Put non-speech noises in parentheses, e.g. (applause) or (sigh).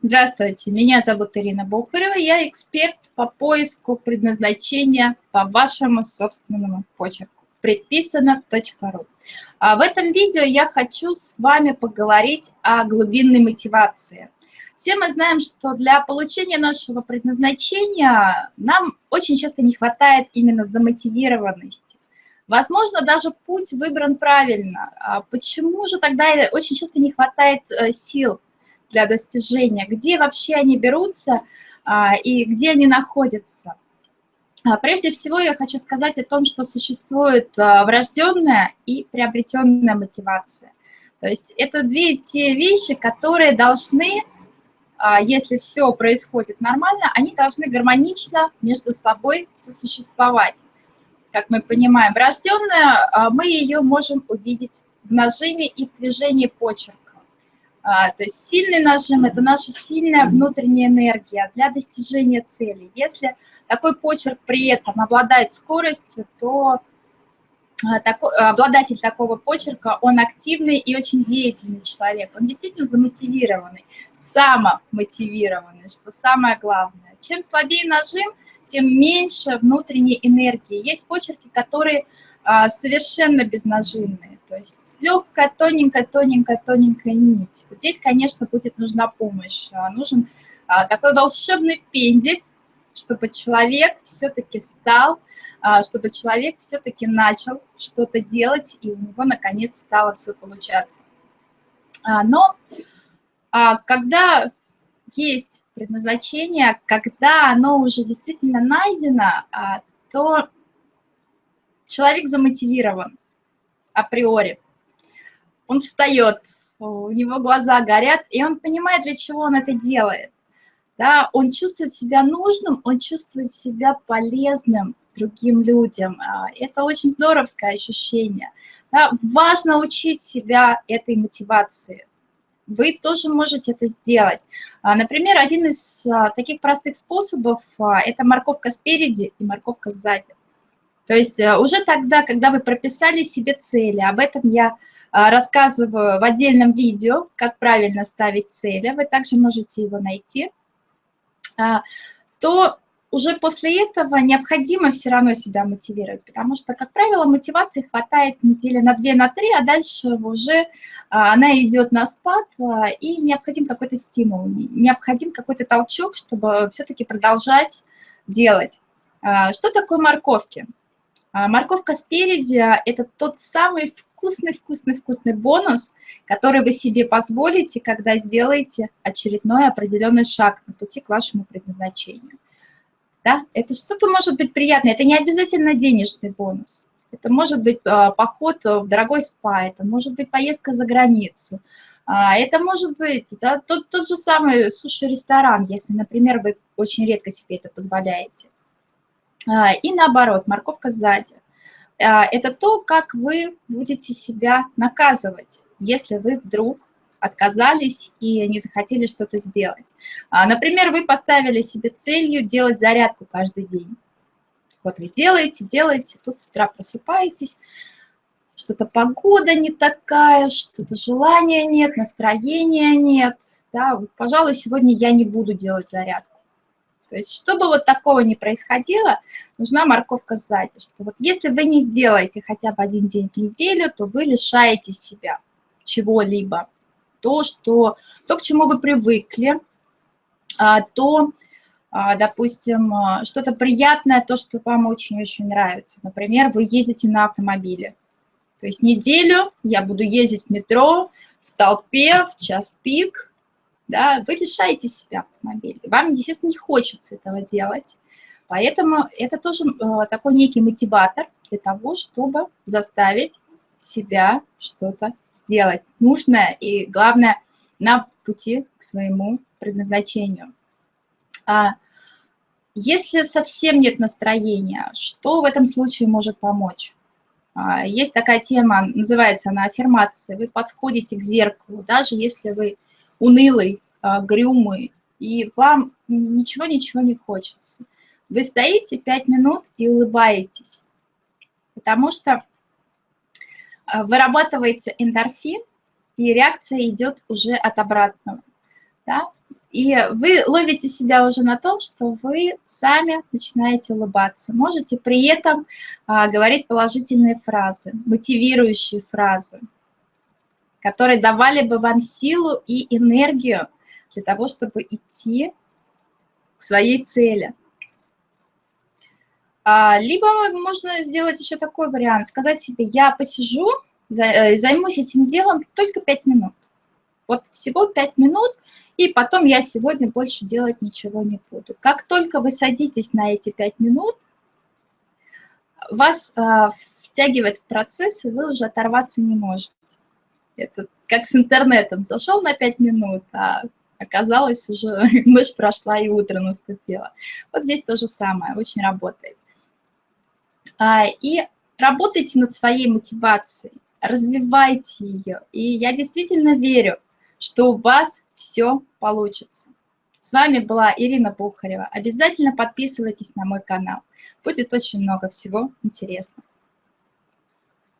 Здравствуйте, меня зовут Ирина Бухарева, я эксперт по поиску предназначения по вашему собственному почерку предписано.ру. А в этом видео я хочу с вами поговорить о глубинной мотивации. Все мы знаем, что для получения нашего предназначения нам очень часто не хватает именно замотивированности. Возможно, даже путь выбран правильно. А почему же тогда очень часто не хватает э, сил для достижения, где вообще они берутся а, и где они находятся. А, прежде всего я хочу сказать о том, что существует а, врожденная и приобретенная мотивация. То есть это две те вещи, которые должны, если все происходит нормально, они должны гармонично между собой сосуществовать. Как мы понимаем, врожденная, мы ее можем увидеть в нажиме и в движении почерка. А, то есть сильный нажим – это наша сильная внутренняя энергия для достижения цели. Если такой почерк при этом обладает скоростью, то а, обладатель такого почерка, он активный и очень деятельный человек. Он действительно замотивированный, самомотивированный, что самое главное. Чем слабее нажим, тем меньше внутренней энергии. Есть почерки, которые совершенно безнажимные. То есть легкая, тоненькая, тоненькая, тоненькая нить. Вот здесь, конечно, будет нужна помощь. А, нужен а, такой волшебный пендель, чтобы человек все-таки стал, а, чтобы человек все-таки начал что-то делать, и у него, наконец, стало все получаться. Но когда есть предназначение, когда оно уже действительно найдено, то человек замотивирован априори. Он встает, у него глаза горят, и он понимает, для чего он это делает. Да, он чувствует себя нужным, он чувствует себя полезным другим людям. А, это очень здоровское ощущение. Да, важно учить себя этой мотивации. Вы тоже можете это сделать. А, например, один из а, таких простых способов – это морковка спереди и морковка сзади. То есть э, уже тогда, когда вы прописали себе цели, об этом я а, рассказываю в отдельном видео, как правильно ставить цели, вы также можете его найти, а, то уже после этого необходимо все равно себя мотивировать, потому что, как правило, мотивации хватает недели на две, на три, а дальше уже а, она идет на спад, и необходим какой-то стимул, необходим какой-то толчок, чтобы все-таки продолжать делать. Что такое морковки? А морковка спереди – это тот самый вкусный-вкусный-вкусный бонус, который вы себе позволите, когда сделаете очередной определенный шаг на пути к вашему предназначению. Да? Это что-то может быть приятное, это не обязательно денежный бонус. Это может быть а, поход в дорогой спа, это может быть поездка за границу, а, это может быть да, тот, тот же самый суши-ресторан, если, например, вы очень редко себе это позволяете. А, и наоборот, морковка сзади. А, это то, как вы будете себя наказывать, если вы вдруг отказались и не захотели что-то сделать. А, например, вы поставили себе целью делать зарядку каждый день. Вот вы делаете, делаете, тут с утра просыпаетесь, что-то погода не такая, что-то желания нет, настроения нет. Да, вот, пожалуй, сегодня я не буду делать зарядку. То есть, чтобы вот такого не происходило, нужна морковка сзади, что вот если вы не сделаете хотя бы один день в неделю, то вы лишаете себя чего-либо. То, что, то, к чему вы привыкли, а, то, а, допустим, а, что-то приятное, то, что вам очень-очень нравится. Например, вы ездите на автомобиле. То есть неделю я буду ездить в метро, в толпе, в час пик, да, вы лишаете себя автомобиля. Вам, естественно, не хочется этого делать. Поэтому это тоже э, такой некий мотиватор для того, чтобы заставить себя что-то сделать нужное и, главное, на пути к своему предназначению. А если совсем нет настроения, что в этом случае может помочь? А, есть такая тема, называется она аффирмация. Вы подходите к зеркалу, даже если вы унылый, а, грюмый, и вам ничего-ничего не хочется. Вы стоите пять минут и улыбаетесь, потому что а, вырабатывается эндорфин, и реакция идет уже от обратного. Да? И вы ловите себя уже на том, что вы сами начинаете улыбаться. Можете при этом а, говорить положительные фразы, мотивирующие фразы, которые давали бы вам силу и энергию для того, чтобы идти к своей цели. А, либо можно сделать еще такой вариант, сказать себе, я посижу, э, займусь этим делом только 5 минут. Вот всего 5 минут, и потом я сегодня больше делать ничего не буду. Как только вы садитесь на эти 5 минут, вас э, втягивает в процесс, и вы уже оторваться не можете. Это как с интернетом. Зашел на 5 минут, а оказалось уже (laughs) ночь прошла и утро наступило. Вот здесь то же самое, очень работает. А, и работайте над своей мотивацией, развивайте ее. И я действительно верю, что у вас все получится. С вами была Ирина Бухарева. Обязательно подписывайтесь на мой канал. Будет очень много всего интересного.